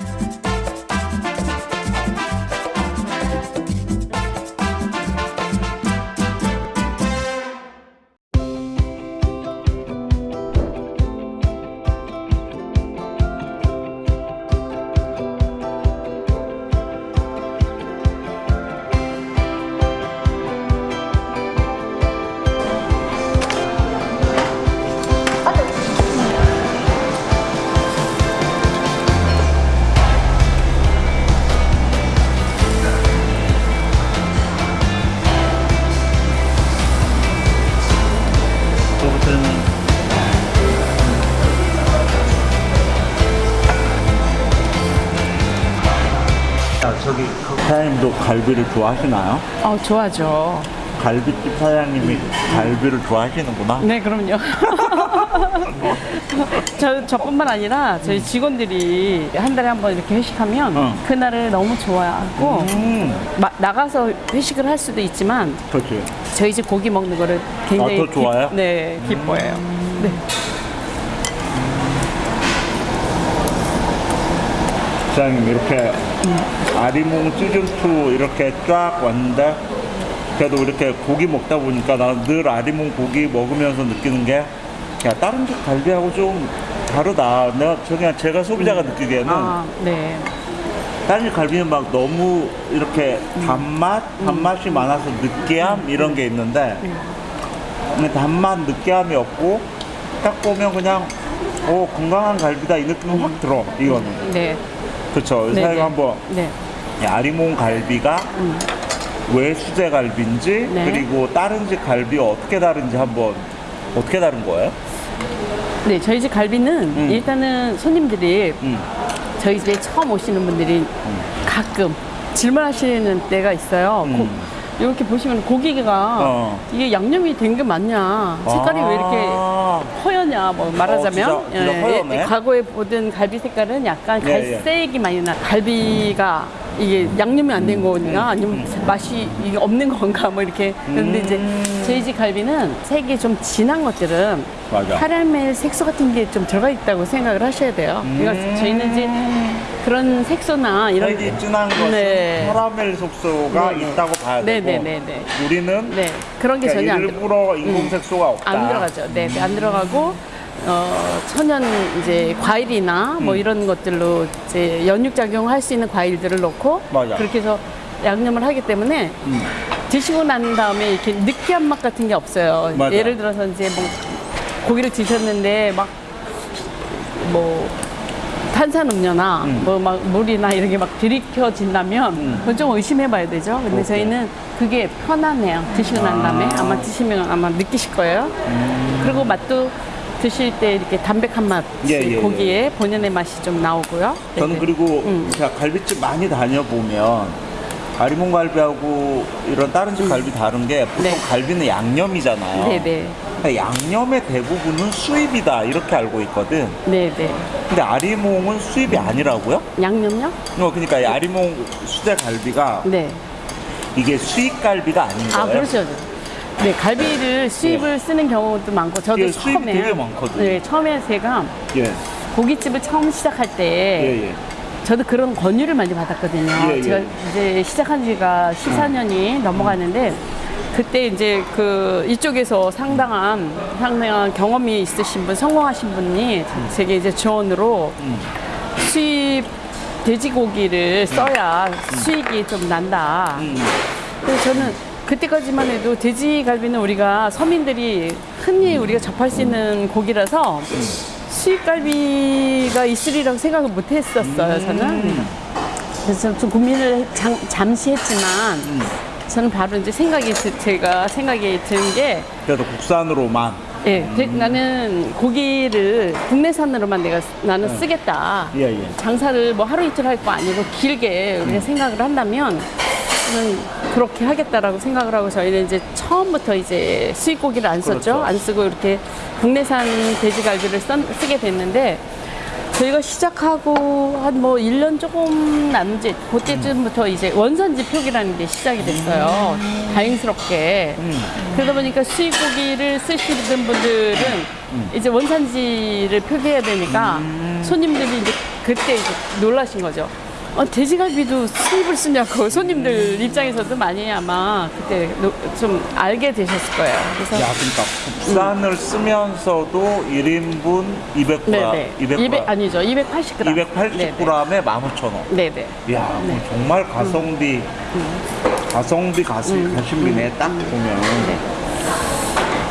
그 사장님도 갈비를 좋아하시나요? 어, 좋아죠. 갈비집 사장님이 갈비를 좋아하시는구나. 네, 그럼요. 저, 저뿐만 아니라 저희 직원들이 한 달에 한 번 이렇게 회식하면 어. 그날을 너무 좋아하고 음, 마- 나가서 회식을 할 수도 있지만 그렇지. 저희 집 고기 먹는 거를 굉장히 아, 더 좋아해요? 음. 기, 네, 기뻐해요. 네. 사장님 이렇게 아리몽 시즌 2 이렇게 쫙 왔는데 그래도 이렇게 고기 먹다 보니까 나늘 아리몽 고기 먹으면서 느끼는 게 야, 다른 집 갈비하고 좀 다르다. 내가 저 그냥 제가 소비자가 느끼기에는 아, 네. 다른 집 갈비는 막 너무 이렇게 단맛, 단맛이 많아서 느끼함 이런 게 있는데 단맛, 느끼함이 없고 딱 보면 그냥 오 건강한 갈비다. 이 느낌이 확 들어 이거는. 네. 그렇죠. 네, 사장님 네. 한번 네. 이 아리몽 갈비가 왜 수제 갈비인지 네. 그리고 다른 집 갈비와 어떻게 다른지 한번 어떻게 다른 거예요? 네, 저희 집 갈비는 음. 일단은 손님들이 음. 저희 집에 처음 오시는 분들이 가끔 질문하시는 때가 있어요. 음. 고- 이렇게 보시면 고기가 어. 이게 양념이 된 게 맞냐? 색깔이 왜 이렇게 아, 허연냐? 뭐 말하자면 어, 진짜, 진짜 허연해? 과거에 보던 갈비 색깔은 약간 예, 예. 갈색이 많이 나. 갈비가 이게 양념이 안 된 거니까 아니면 맛이 이게 없는 건가 뭐 이렇게 그런데 음. 이제 저희 집 갈비는 색이 좀 진한 것들은 맞아. 카라멜 색소 같은 게 좀 들어가 있다고 생각을 하셔야 돼요. 그러니까 저희는 이제 그런 색소나 이런 색이 진한 것은 네. 카라멜 속소가 네, 네. 있다고 봐야 네, 되고 네, 네, 네. 우리는 네 그런 게 그러니까 전혀 안. 일부러 인공 색소가 없다. 안 들어가죠. 네, 네, 안 들어가고 어, 천연 이제 과일이나 뭐 음. 이런 것들로 이제 연육 작용할 수 있는 과일들을 넣고 맞아. 그렇게 해서 양념을 하기 때문에 음. 드시고 난 다음에 이렇게 느끼한 맛 같은 게 없어요. 맞아. 예를 들어서 이제 뭐 고기를 드셨는데 막뭐 탄산음료나 음. 뭐막 물이나 이런 게 막 들이켜진다면 음. 그건 좀 의심해봐야 되죠. 근데 오케이. 저희는 그게 편하네요. 드시고 난 다음에 아. 아마 드시면 아마 느끼실 거예요. 그리고 맛도 드실 때 이렇게 담백한 맛 예, 예, 고기에 본연의 맛이 좀 나오고요. 저는 네네. 그리고 음. 제가 갈비집 많이 다녀보면 아리몽 갈비하고 이런 다른 집 갈비 다른 게 보통 네. 갈비는 양념이잖아요. 네네 근데 양념의 대부분은 수입이다 이렇게 알고 있거든. 네네 근데 아리몽은 수입이 아니라고요? 양념요? 어, 그러니까 이 아리몽 수제 갈비가 네. 이게 수입 갈비가 아닌 거예요. 아 그렇죠. 네 갈비를 수입을 쓰는 경우도 많고 저도 예, 수입이 처음에 되게 많거든요. 네 처음에 제가 예, 고깃집을 처음 시작할 때 예, 예. 저도 그런 권유를 많이 받았거든요. 예, 예. 제가 이제 시작한 지가 14년이 넘어가는데 그때 이제 그 이쪽에서 상당한 상당한 경험이 있으신 분, 성공하신 분이 제게 이제 지원으로 음. 수입 돼지고기를 써야 수익이 좀 난다. 음. 그래서 저는 그때까지만 해도 돼지갈비는 우리가 서민들이 흔히 우리가 접할 수 있는 고기라서 수입갈비가 있으리라고 생각을 못 했었어요, 저는. 그래서 좀 고민을 잠, 잠시 했지만 저는 바로 이제 생각이 드- 제가 생각이 든게 그래도 국산으로만. 예, 돼- 나는 고기를 국내산으로만 내가 쓰- 나는 쓰겠다. 예, 예. 장사를 뭐 하루 이틀 할 거 아니고 길게 우리가 생각을 한다면 저는 그렇게 하겠다라고 생각을 하고 저희는 이제 처음부터 이제 수입 고기를 안 썼죠. 그렇죠. 안 쓰고 이렇게 국내산 돼지갈비를 써, 쓰게 됐는데 저희가 시작하고 한 뭐 1년 조금 남짓 그때쯤부터 이제 원산지 표기라는 게 시작이 됐어요. 다행스럽게. 그러다 보니까 수입고기를 쓰시는 분들은 이제 원산지를 표기해야 되니까 손님들이 이제 그때 이제 놀라신 거죠. 어, 돼지갈비도 수입을 쓰냐고 손님들 입장에서도 많이 아마 그때 노- 좀 알게 되셨을 거예요. 그래서 야, 그러니까 국산을 쓰면서도 1인분 200g, 네네. 200g, 200 아니죠. 280g 280g에 15,000원. 네네. 야, 그럼 정말 가성비, 가성비 가시, 가심비네, 딱 보면.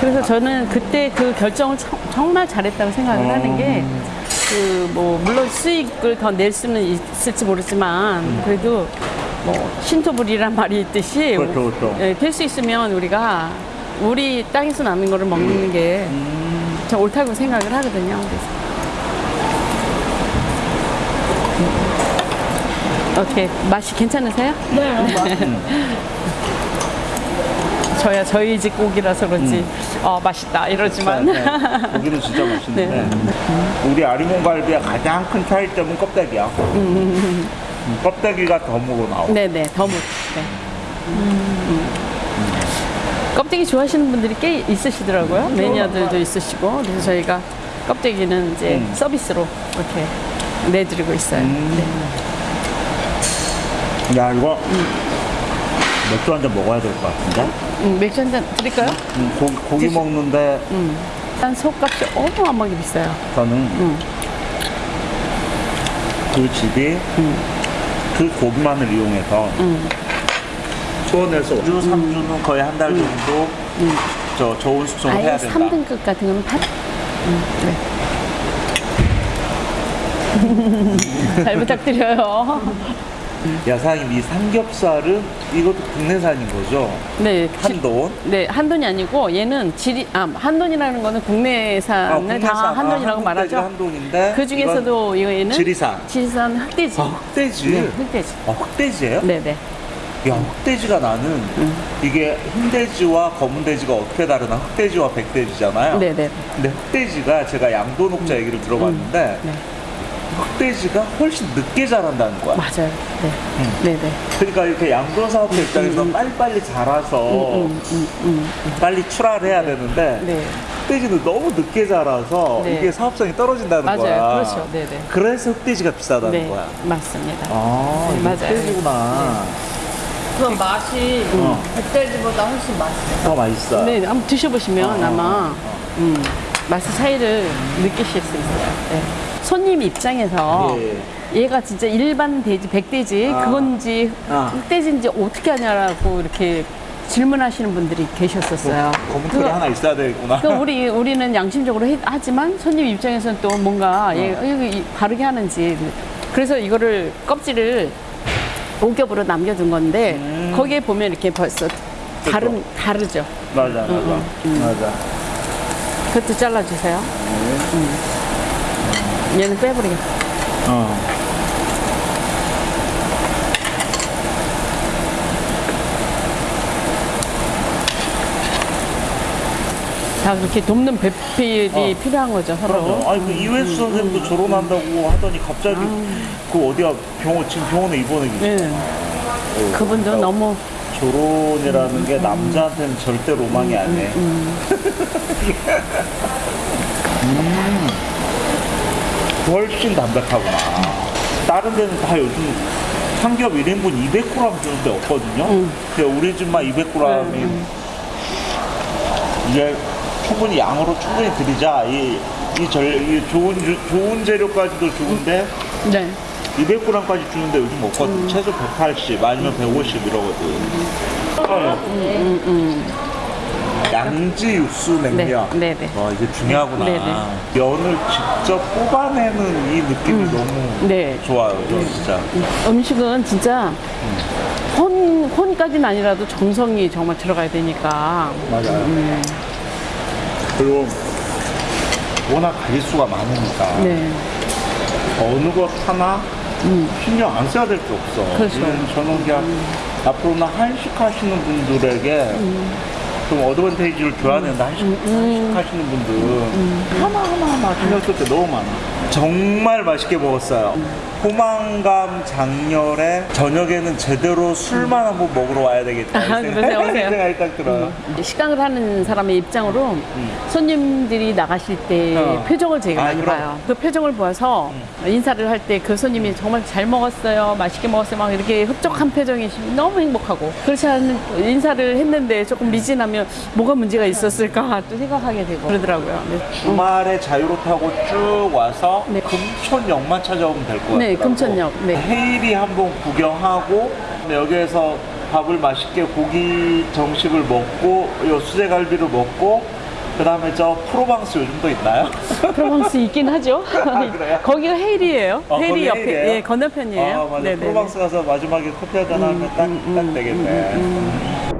그래서 저는 그때 그 결정을 청- 정말 잘했다고 생각을 하는 게, 그, 뭐, 물론 수익을 더 낼 수는 있을지 모르지만, 그래도 뭐, 신토불이란 말이 있듯이, 그렇죠, 그렇죠. 될수 있으면 우리가 우리 땅에서 나는 거를 먹는 게, 저 옳다고 생각을 하거든요. 그래서. 어떻게, 맛이 괜찮으세요? 네. 저야 저희 집 고기라서 그런지, 어, 맛있다, 이러지만. 네, 네. 고기는 진짜 맛있는데 네. 우리 아리몽 갈비의 가장 큰 차이점은 껍데기야. 음, 껍데기가 덤으로 나오고. 네네, 더무. 네. 음. 껍데기 좋아하시는 분들이 꽤 있으시더라고요. 매니아들도 있으시고. 그래서 저희가 껍데기는 이제 음. 서비스로 이렇게 내드리고 있어요. 야 이거 맥주 한 잔 먹어야 될 것 같은데. 음, 맥주 한 잔 드릴까요? 음, 고기, 고기 드시- 먹는데 일단 속값이 어마어마하게 비싸요. 저는 그 집이 그 고기만을 이용해서 수원에서 2주, 3주는 거의 한 달 정도 저 좋은 숙성을 아예 해야 된다. 3등급 같은 거는 팔. 음, 네. 잘 부탁드려요. 야 사장님 이 삼겹살은 이것도 국내산인 거죠? 네. 지- 한돈? 네, 한돈이 아니고 얘는 지리 아, 한돈이라는 거는 국내산을 다 국내산. 한돈이라고 아, 말하죠. 한돈인데 그 중에서도 이거는 지리산. 지리산 흑돼지. 아 흑돼지? 네, 흑돼지. 아 흑돼지예요? 네, 네. 야 흑돼지가 나는 이게 흰돼지와 검은돼지가 어떻게 다르나 흑돼지와 백돼지잖아요. 네, 네. 근데 흑돼지가 제가 양도녹자 얘기를 들어봤는데 네. 흑돼지가 훨씬 늦게 자란다는 거야. 맞아요. 네. 네, 네. 그러니까 이렇게 양도 사업자 입장에서 빨리빨리 자라서 음, 빨리 출하를 해야 되는데 네. 흑돼지는 너무 늦게 자라서 네. 이게 사업성이 떨어진다는 맞아요. 거야. 그렇죠. 네, 네. 그래서 흑돼지가 비싸다는 네, 거야. 맞습니다. 아, 네, 맞아요. 흑돼지구나. 그 맛이 어. 흑돼지보다 훨씬 맛있어요. 더 맛있어. 네, 한번 드셔보시면 어, 아마 음, 맛의 차이를 느끼실 수 있어요. 네. 손님 입장에서 예. 얘가 진짜 일반 돼지, 백돼지 아. 그건지 아. 흑돼지인지 어떻게 하냐라고 이렇게 질문하시는 분들이 계셨었어요. 검은 털이 하나 있어야 되겠구나. 그 우리 우리는 양심적으로 해- 하지만 손님 입장에서는 또 뭔가 얘 이거 이- 바르게 하는지 그래서 이거를 껍질을 오겹으로 남겨둔 건데 음. 거기에 보면 이렇게 벌써 다른 다르죠. 맞아, 맞아. 맞아. 그것도 잘라주세요. 음. 얘는 빼버리게. 어. 다 그렇게 돕는 배필이 어. 필요한 거죠 서로. 그럼요. 아니 그 이회수 선생님도 졸업한다고 하더니 갑자기 그 어디야 병원 지금 병원에 입원해 계시. 네. 그분도 너무 결혼이라는 게 남자한테는 절대 로망이 아니에요. 음. 훨씬 담백하구나. 다른 데는 다 요즘 삼겹 1인분 200g 주는 데 없거든요. 근데 우리 집만 200g이 이게 충분히 양으로 충분히 드리자. 이, 이, 절, 이 좋은, 주- 좋은 재료까지도 좋은데 네. 200g까지 주는데 요즘 없거든. 최소 180 아니면 150 이러거든. 양지 육수 냉면. 네, 네, 네. 와 이게 중요하구나. 네, 네. 면을 직접 뽑아내는 이 느낌이 너무 네. 좋아요. 저 진짜. 음식은 진짜 혼 혼까지는 아니라도 정성이 정말 들어가야 되니까. 맞아요. 그리고 워낙 가짓수가 많으니까 네. 어느 것 하나 신경 안 써야 될 게 없어. 음. 그렇죠. 저는 그냥 앞으로는 한식 하시는 분들에게 좀 어드밴테이지를 된다. 한식, 한식 하시는 분들 하나하나 하나 신경 쓸게 너무 많아. 정말 맛있게 먹었어요. 포만감 장렬에 저녁에는 제대로 술만 한번 먹으러 와야 되겠다. 이 아, 그러세요? 생각이 딱 들어요. 이제 식당을 하는 사람의 입장으로 손님들이 나가실 때 어. 표정을 제가 아, 많이 그럼. 봐요. 그 표정을 보아서 인사를 할 때 그 손님이 정말 잘 먹었어요, 맛있게 먹었어요, 막 이렇게 흡족한 표정이시면 너무 행복하고 그렇지 않은 인사를 했는데 조금 미진하면 뭐가 문제가 있었을까 또 생각하게 되고 그러더라고요. 네. 주말에 자유로 타고 쭉 와서 네. 금촌역만 찾아오면 될 것 같아요. 네, 금촌역. 네. 헤일이 한번 구경하고 여기에서 밥을 맛있게 고기 정식을 먹고 요 수제갈비를 먹고 그 다음에 저 프로방스 요즘도 있나요? 프로방스 있긴 하죠. 그래요? 거기가 헤일이에요. 아, 헤일이 거기 옆에, 헤일이에요? 예, 건너편이에요. 아 맞아 네네네. 프로방스 가서 마지막에 커피 한잔 하면 딱, 딱 되겠네